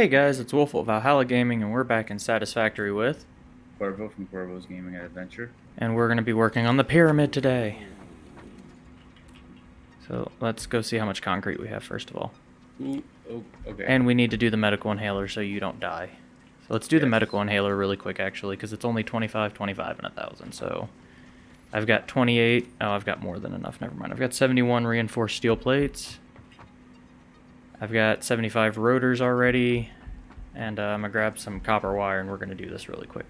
Hey guys, it's Wolf of Valhalla Gaming, and we're back in Satisfactory with, Cuervo from Corvo's Gaming and Adventure. and we're going to be working on the pyramid today. So let's go see how much concrete we have first of all. Ooh, oh, okay. And we need to do the medical inhaler so you don't die. So let's do the medical inhaler really quick actually, because it's only 25, 25, and 1,000. So I've got 28. Oh, I've got more than enough. Never mind. I've got 71 reinforced steel plates. I've got 75 rotors already. And uh, I'm going to grab some copper wire and we're going to do this really quick.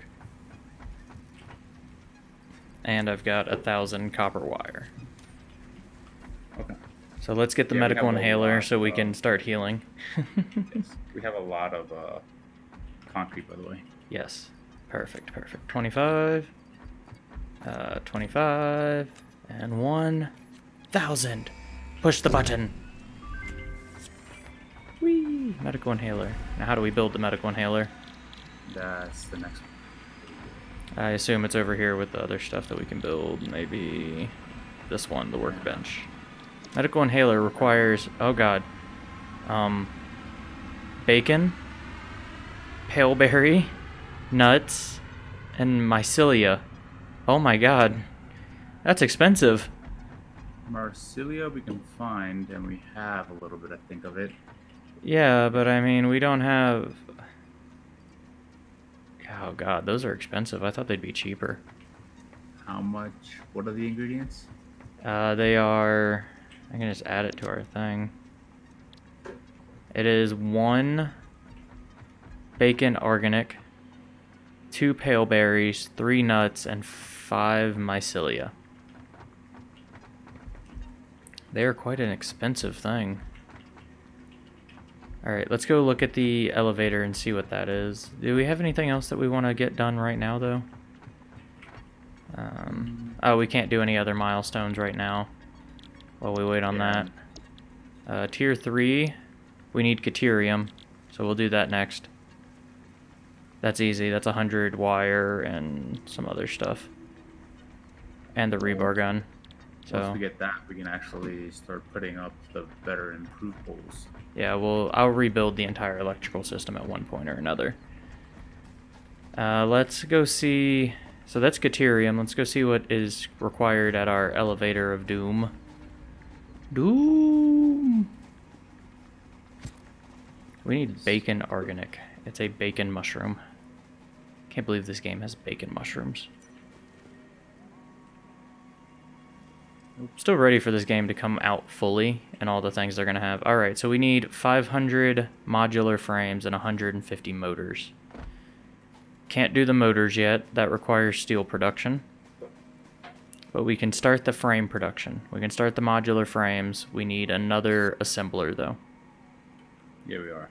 And I've got a thousand copper wire. okay. So let's get the Yeah, medical inhaler lot, so we uh, can start healing. Yes. We have a lot of uh, concrete, by the way. Yes. Perfect, perfect. 25. Uh, 25. And 1,000. Push the button. Medical inhaler. Now, how do we build the medical inhaler? That's the next one. I assume it's over here with the other stuff that we can build. Maybe this one, the workbench. Medical inhaler requires, oh god, um, bacon, paleberry, nuts, and mycelia. Oh my god, that's expensive. Mycelia we can find, and we have a little bit, I think, of it. Yeah, but I mean, we don't have... Oh god, those are expensive. I thought they'd be cheaper. How much? What are the ingredients? Uh, they are. I can just add it to our thing. It is one bacon organic, two pale berries, three nuts, and five mycelia. They are quite an expensive thing. Alright, let's go look at the elevator and see what that is. Do we have anything else that we want to get done right now, though? Um, oh, we can't do any other milestones right now while we wait on Yeah. that. Uh, tier 3, we need Caterium, so we'll do that next. That's easy. That's 100 wire and some other stuff. And the rebar gun. Once we get that, we can actually start putting up the better improved poles. yeah, well, I'll rebuild the entire electrical system at one point or another. Uh, let's go see... So that's Caterium. Let's go see what is required at our elevator of doom. Doom! We need bacon organic. It's a bacon mushroom. Can't believe this game has bacon mushrooms. Still ready for this game to come out fully and all the things they're going to have. Alright, so we need 500 modular frames and 150 motors. Can't do the motors yet. That requires steel production. But we can start the frame production. We can start the modular frames. We need another assembler, though. Yeah, we are.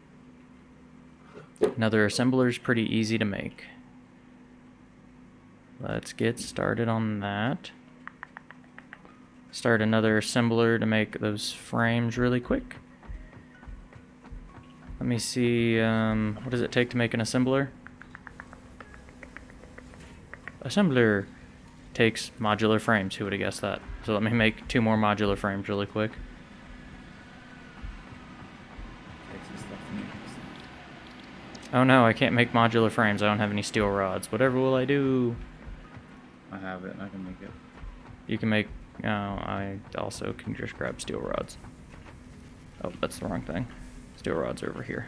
Another assembler is pretty easy to make. Let's get started on that. Start another assembler to make those frames really quick. Let me see, um, what does it take to make an assembler? Assembler takes modular frames, who would have guessed that? So let me make two more modular frames really quick. Takes stuff from me. Oh no, I can't make modular frames, I don't have any steel rods. Whatever will I do? I have it. I can make it. You can make. Oh, I also can just grab steel rods. Oh, that's the wrong thing. Steel rods are over here.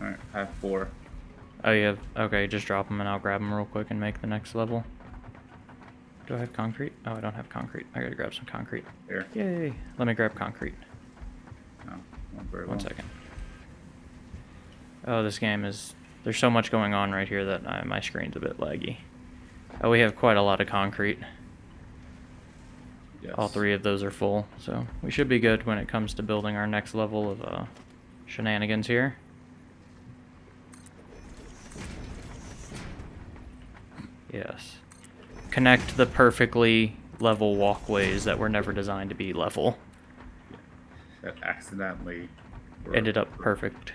All right, I have four. Oh, you have. Okay, just drop them and I'll grab them real quick and make the next level. Do I have concrete? Oh, I don't have concrete. I gotta grab some concrete. Here. Yay! Let me grab concrete. No, not very One well. second. Oh, this game is. There's so much going on right here that I, my screen's a bit laggy. Oh, we have quite a lot of concrete. Yes. All three of those are full, so we should be good when it comes to building our next level of uh, shenanigans here. Yes. Connect the perfectly level walkways that were never designed to be level. That accidentally. Ended up perfect.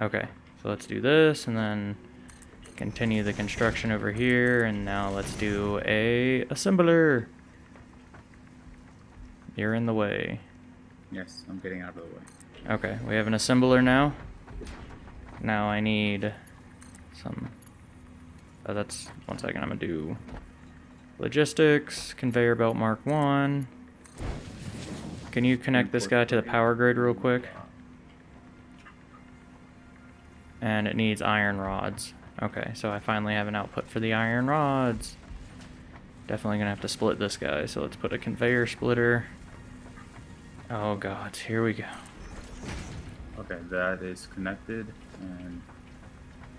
Okay, so let's do this and then continue the construction over here and now let's do a assembler. You're in the way. Yes, I'm getting out of the way. Okay, we have an assembler now. Now I need some. Oh, that's one second. I'm gonna do logistics, conveyor belt mark one. Can you connect this guy to the power grid real quick? And it needs iron rods. Okay, so I finally have an output for the iron rods. Definitely gonna have to split this guy, so let's put a conveyor splitter. Oh god, here we go. Okay, that is connected. And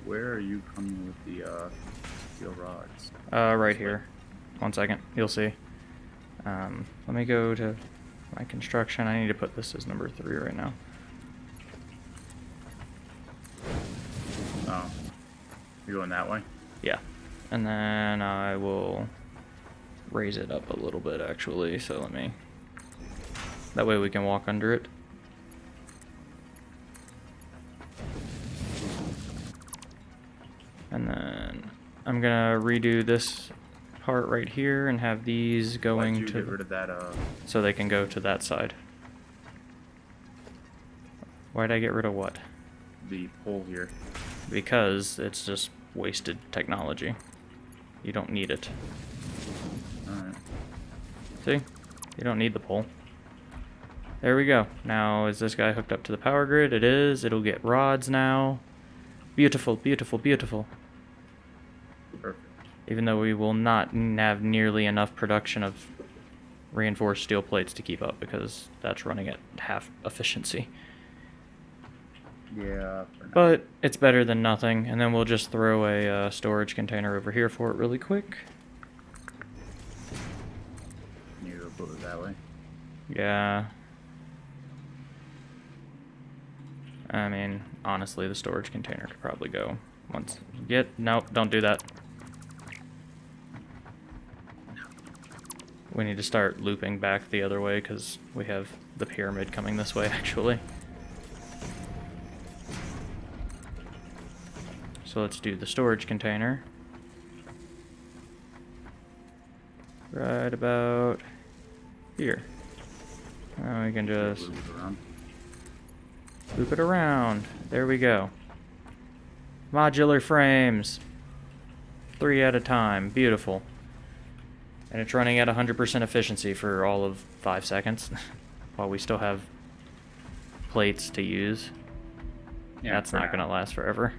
where are you coming with the uh, steel rods? Uh, right here. One second, you'll see. Um, let me go to my construction. I need to put this as number three right now. Oh, you're going that way? Yeah. And then I will raise it up a little bit actually, so let me... That way we can walk under it. And then I'm gonna redo this part right here and have these going to get rid of that? Uh, so they can go to that side. Why'd I get rid of what? the pole here. Because it's just wasted technology. You don't need it. Right. See? You don't need the pole. There we go. Now, is this guy hooked up to the power grid? It is. It'll get rods now. Beautiful, beautiful, beautiful. Perfect. Even though we will not have nearly enough production of reinforced steel plates to keep up because that's running at half efficiency. Yeah. But it's better than nothing, and then we'll just throw a uh, storage container over here for it really quick. you go it that way. Yeah. I mean, honestly, the storage container could probably go once. Get nope, don't do that. We need to start looping back the other way because we have the pyramid coming this way, actually. So let's do the storage container. Right about here. Now we can just Move it around. loop it around. There we go. Modular frames. Three at a time. Beautiful. And it's running at 100% efficiency for all of five seconds while we still have plates to use. Yeah, That's not going to last forever.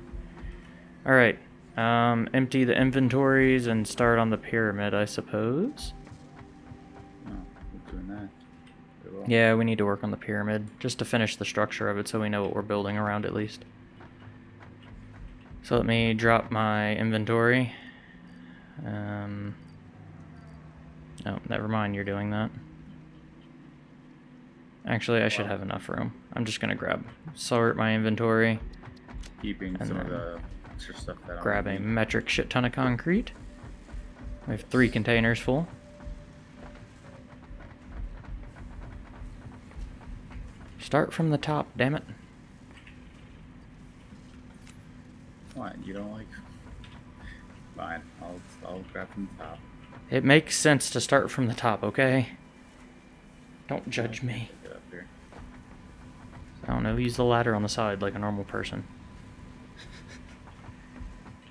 Alright. Um, empty the inventories and start on the pyramid, I suppose. No, we're doing that. Very well. Yeah, we need to work on the pyramid just to finish the structure of it so we know what we're building around at least. So let me drop my inventory. Um, oh, never mind, you're doing that. Actually, I should have enough room. I'm just gonna grab, sort my inventory, Keeping some of then extra stuff that grab a metric shit ton of concrete. We have three containers full. Start from the top, damn it. What? You don't like? Fine. I'll I'll grab from the top. It makes sense to start from the top, okay? Don't judge me. Get up here. I don't know, use the ladder on the side like a normal person.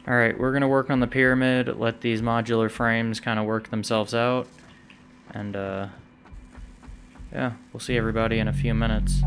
Alright, we're gonna work on the pyramid, let these modular frames kind of work themselves out. And, uh, yeah, we'll see everybody in a few minutes.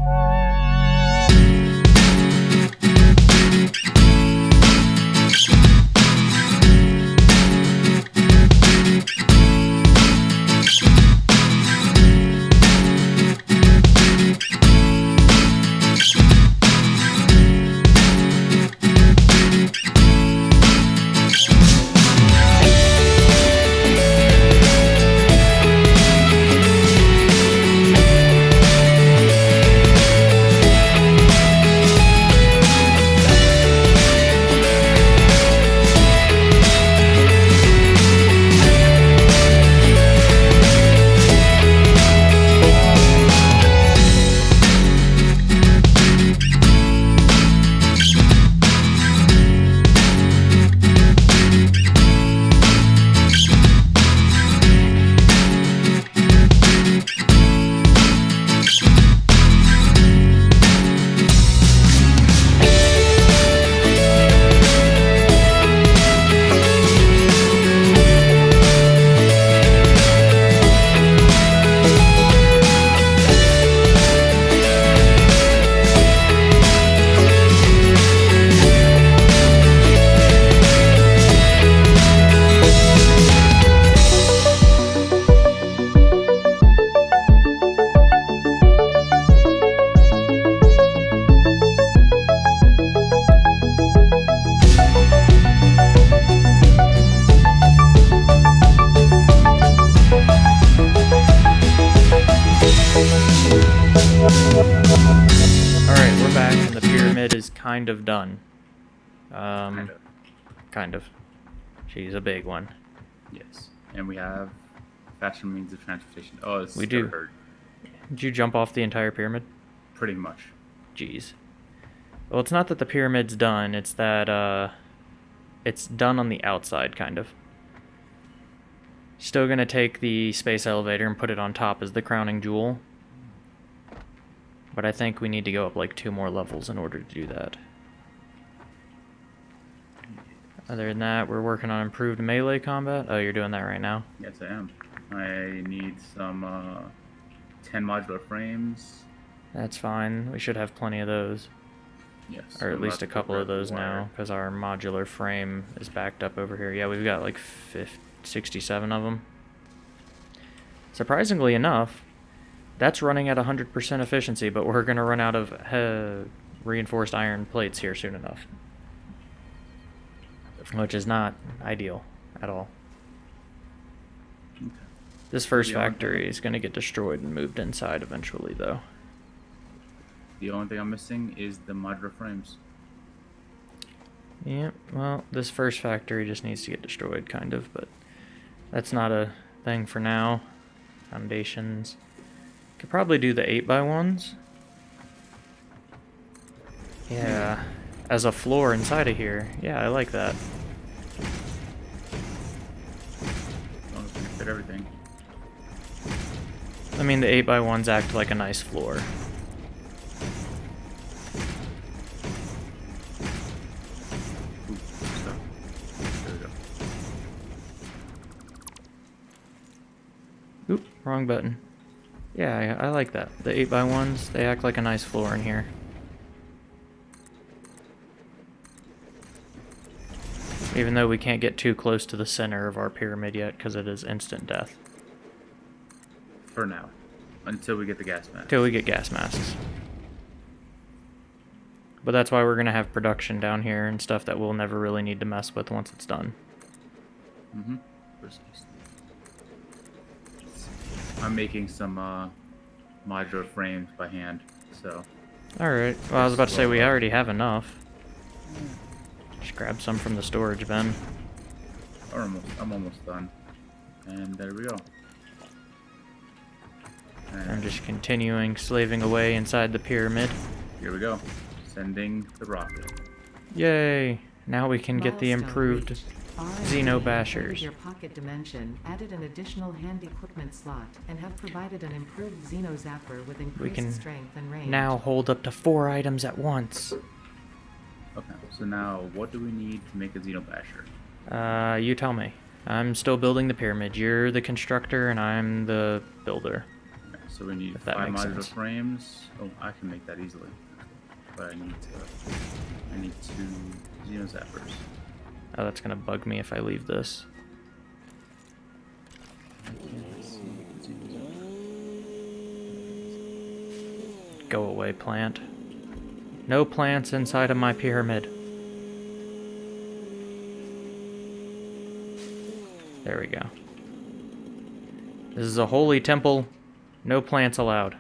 Kind of done. Um, Kind of. kind of. She's a big one. Yes. And we have faster means of transportation. Oh, it's We do. hurt. Did you jump off the entire pyramid? Pretty much. Jeez. Well, it's not that the pyramid's done, it's that uh it's done on the outside kind of. Still going to take the space elevator and put it on top as the crowning jewel. But I think we need to go up like two more levels in order to do that. Other than that, we're working on improved melee combat. Oh, you're doing that right now. Yes, I am. I need some uh, 10 modular frames. That's fine. We should have plenty of those. Yes. or at least a couple of those now because our modular frame is backed up over here yeah we've got like 50, 67 of them surprisingly enough that's running at 100% efficiency but we're going to run out of uh, reinforced iron plates here soon enough which is not ideal at all Okay. this first factory is going to get destroyed and moved inside eventually though The only thing I'm missing is the modular frames. Yep, well, this first factory just needs to get destroyed, kind of, but that's not a thing for now. Foundations. Could probably do the 8x1s. Yeah, as a floor inside of here. Yeah, I like that. As long as we can fit everything. I mean, the 8x1s act like a nice floor. Ooh, stuff. There we go. Oop, wrong button. Yeah, I, I like that. The 8x1s, they act like a nice floor in here. Even though we can't get too close to the center of our pyramid yet because it is instant death. For now. Until we get the gas mask. Until we get gas masks. But that's why we're going to have production down here and stuff that we'll never really need to mess with once it's done. Mm-hmm. Precisely. I'm making some uh, modular frames by hand, so Alright, well I was about to say we already have enough. Just grab some from the storage bin. I'm almost, I'm almost done. And there we go. And I'm just continuing slaving away inside the pyramid. here we go. Sending the rocket. Yay! Now we can get the improved reached. R&D Xeno have Bashers. added Your pocket dimension, added an additional hand equipment slot, and have provided an improved Xeno Zapper with increased can strength and range. now hold up to four items at once. Okay, so now what do we need to make a Xenobasher? Uh, you tell me. I'm still building the pyramid. You're the constructor and I'm the builder. Okay, so we need If five modular sense. frames. Oh, I can make that easily. But I need to. I need two Xeno Zappers. Oh, that's gonna bug me if I leave this. Go away, plant. No plants inside of my pyramid. There we go. This is a holy temple. No plants allowed.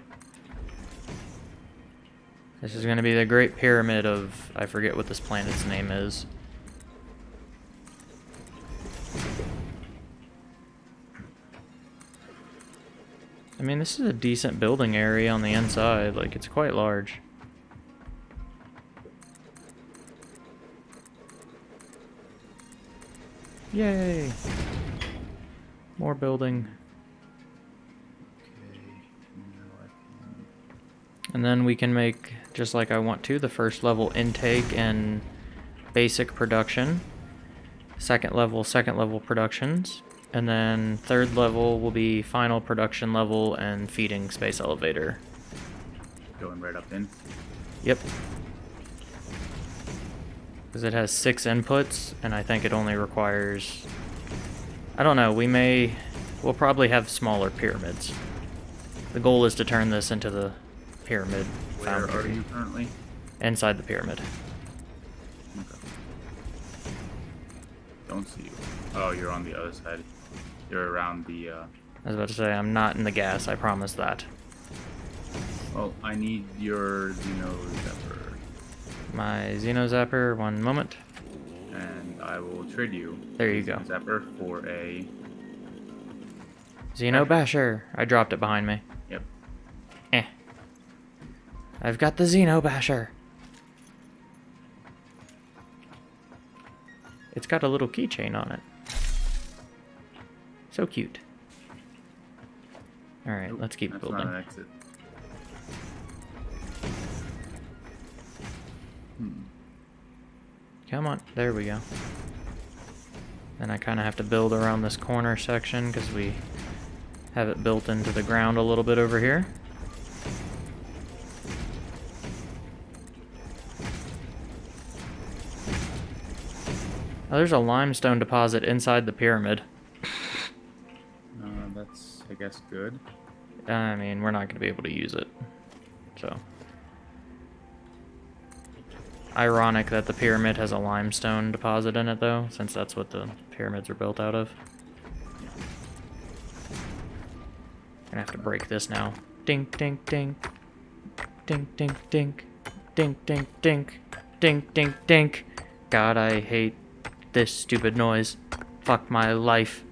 This is going to be the Great Pyramid of... I forget what this planet's name is. I mean, this is a decent building area on the inside. Like, it's quite large. Yay! More building. Okay, now I can. And then we can make, just like I want to, the first level intake and basic production. Second level, second level productions. And then third level will be final production level and feeding space elevator. Going right up in. Yep. Because it has six inputs, and I think it only requires... I don't know, we may... We'll probably have smaller pyramids. The goal is to turn this into the pyramid Where are you currently? Inside the pyramid. Okay. Don't see you. Oh, you're on the other side. You're around the. Uh, I was about to say, I'm not in the gas, I promise that. well, I need your Xeno Zapper. my Xeno Zapper. One moment. And I will trade you. There you go. Zapper for a. Xeno Basher. I dropped it behind me. Yep. Eh. I've got the Xeno Basher. It's got a little keychain on it. So cute. Alright, let's keep that's building. Not an exit. Hmm. Come on, there we go. Then I kind of have to build around this corner section because we have it built into the ground a little bit over here. Oh, there's a limestone deposit inside the pyramid. Guess, good. I mean, we're not going to be able to use it. So. Ironic that the pyramid has a limestone deposit in it, though, since that's what the pyramids are built out of. Gonna have to break this now. Dink, dink, dink. Dink, dink, dink. Dink, dink, dink. Dink, dink, dink. God, I hate this stupid noise. Fuck my life.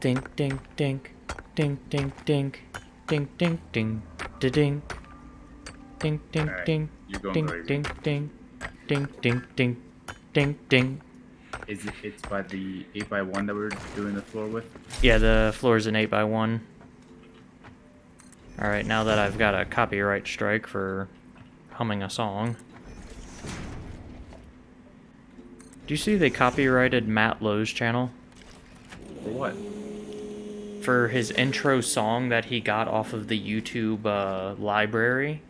Dink, dink, dink. Dink, dink, dink. Dink, dink, dink. Da dink. Dink, dink, Alright, dink. Dink, crazy. dink, dink. Dink, dink, dink. Dink, dink. Is it? It's by the eight by one that we're doing the floor with. Yeah, the floor's an 8x1. Alright, now that I've got a copyright strike for humming a song. Do you see they copyrighted Matt Lowne's channel? For what? For his intro song that he got off of the YouTube uh, library.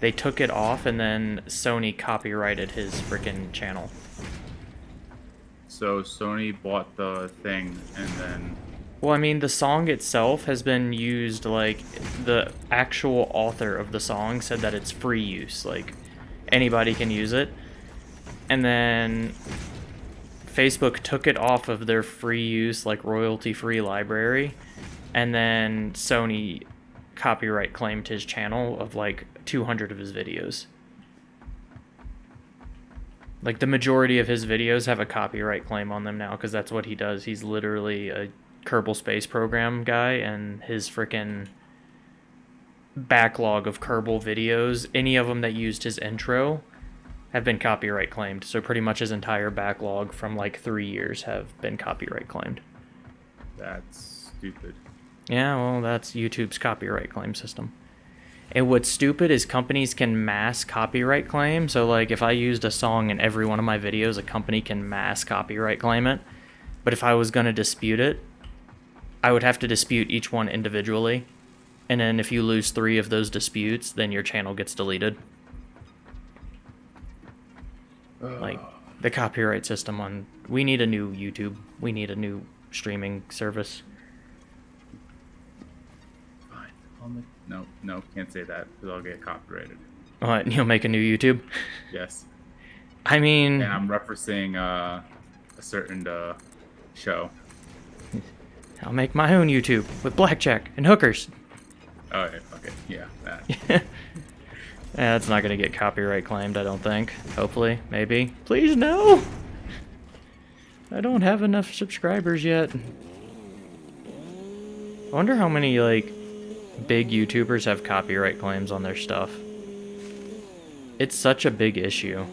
They took it off and then Sony copyrighted his freaking channel. So Sony bought the thing and then Well, I mean, the song itself has been used, like, the actual author of the song said that it's free use. Like, anybody can use it. And then Facebook took it off of their free use, like, royalty free library. And then Sony copyright claimed his channel of, like, 200 of his videos. Like, the majority of his videos have a copyright claim on them now because that's what he does. He's literally a Kerbal Space Program guy, and his freaking backlog of Kerbal videos, any of them that used his intro, have been copyright claimed. So pretty much his entire backlog from like three years have been copyright claimed. that's stupid. Yeah, well, that's YouTube's copyright claim system. And what's stupid is companies can mass copyright claim. So, like, if I used a song in every one of my videos, a company can mass copyright claim it. But if I was going to dispute it, I would have to dispute each one individually. And then if you lose three of those disputes, then your channel gets deleted. Like, the copyright system on. We need a new YouTube. We need a new streaming service. Fine. I'll make, no, no, can't say that because I'll get copyrighted. What? You'll make a new YouTube? Yes. I mean, And I'm referencing uh, a certain uh, show. I'll make my own YouTube with blackjack and hookers. Oh, yeah, okay, yeah, that. yeah, that's not gonna get copyright claimed, I don't think. Hopefully, maybe. Please no. I don't have enough subscribers yet. I wonder how many like big YouTubers have copyright claims on their stuff. It's such a big issue.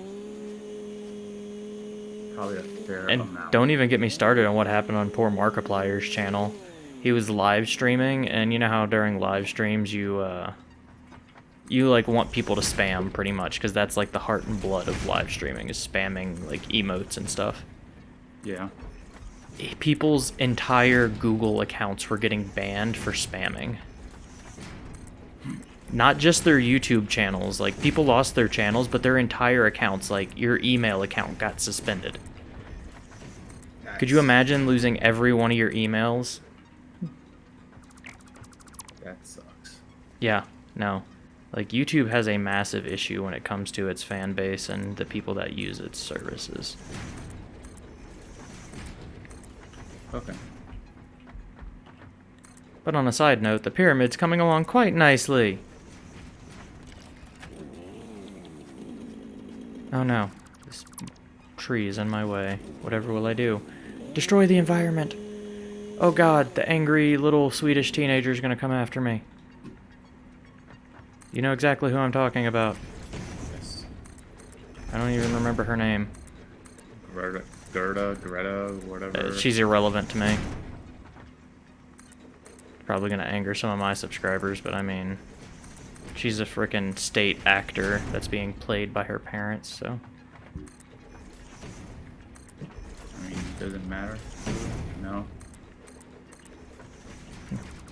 Probably a fair And amount. don't even get me started on what happened on poor Markiplier's channel. He was live streaming, and you know how during live streams you uh, you like want people to spam pretty much because that's like the heart and blood of live streaming is spamming like emotes and stuff. Yeah. Eh, people's entire Google accounts were getting banned for spamming. Not just their YouTube channels, like people lost their channels, but their entire accounts, like your email account got suspended. Could you imagine losing every one of your emails? That sucks. Yeah, no. Like YouTube has a massive issue when it comes to its fan base and the people that use its services. Okay. But on a side note, the pyramid's coming along quite nicely. Oh no. This tree is in my way. Whatever will I do? Destroy the environment! Oh god, the angry little Swedish teenager is gonna come after me. You know exactly who I'm talking about. Yes. I don't even remember her name. Gerda, Gerda, Greta, whatever. Uh, she's irrelevant to me. Probably gonna anger some of my subscribers, but I mean, she's a freaking state actor that's being played by her parents, so. I mean, doesn't matter. No.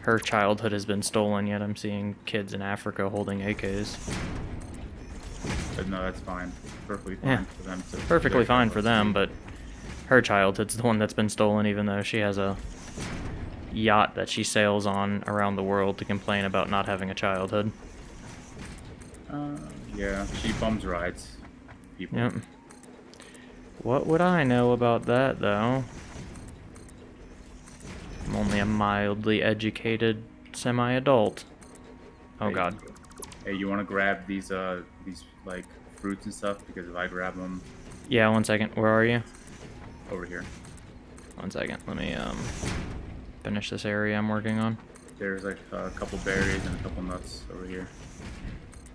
Her childhood has been stolen, yet I'm seeing kids in Africa holding AKs. But no, that's fine. Perfectly fine Yeah. for them to. Perfectly fine for them, but her childhood's the one that's been stolen, even though she has a yacht that she sails on around the world to complain about not having a childhood. Uh, yeah, she bums rides. People. Yep. What would I know about that, though? I'm only a mildly educated semi-adult. Oh Hey, god. Hey, you want to grab these uh these like fruits and stuff because if I grab them Yeah, one second. Where are you? over here, One second. Let me um finish this area I'm working on. there's like a couple berries and a couple nuts over here.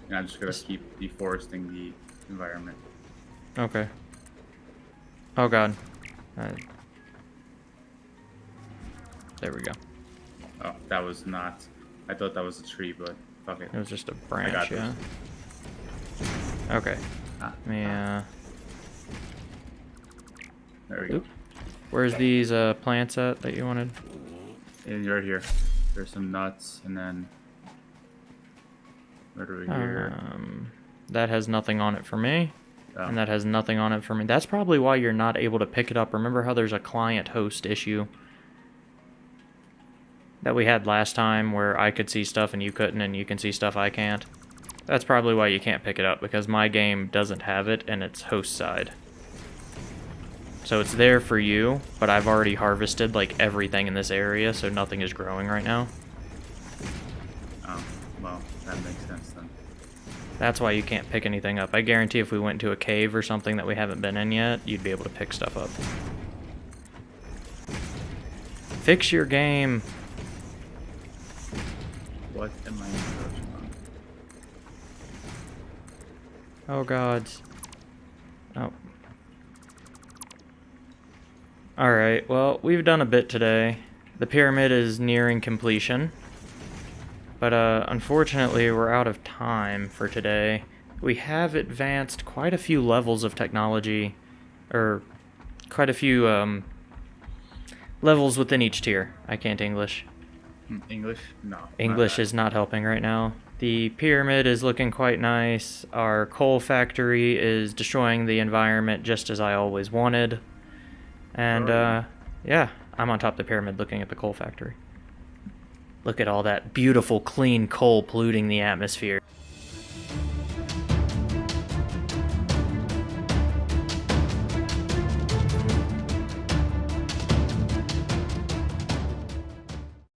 And I'm just gonna keep deforesting the environment. Okay. Oh god. Uh, there we go. Oh, that was not. I thought that was a tree, but fuck it. It was just a branch, this. yeah. Okay. Ah, me uh there we go. Where's these uh plants at that you wanted? And right here. There's some nuts, and then right over here. Um, that has nothing on it for me, Oh, and that has nothing on it for me. That's probably why you're not able to pick it up. Remember how there's a client-host issue that we had last time where I could see stuff and you couldn't, and you can see stuff I can't? That's probably why you can't pick it up, because my game doesn't have it, and it's host side. So it's there for you, but I've already harvested, like, everything in this area, so nothing is growing right now. oh, well, that makes sense then. That's why you can't pick anything up. I guarantee if we went to a cave or something that we haven't been in yet, you'd be able to pick stuff up. Fix your game. What am I encroaching on? Oh god. Oh. Alright, well, we've done a bit today. The pyramid is nearing completion. But uh, unfortunately, we're out of time for today. We have advanced quite a few levels of technology, or quite a few um, levels within each tier. I can't English. Hmm, English? No. English is not helping right now. The pyramid is looking quite nice. Our coal factory is destroying the environment just as I always wanted. And, uh, yeah. yeah, I'm on top of the pyramid looking at the coal factory. Look at all that beautiful, clean coal polluting the atmosphere.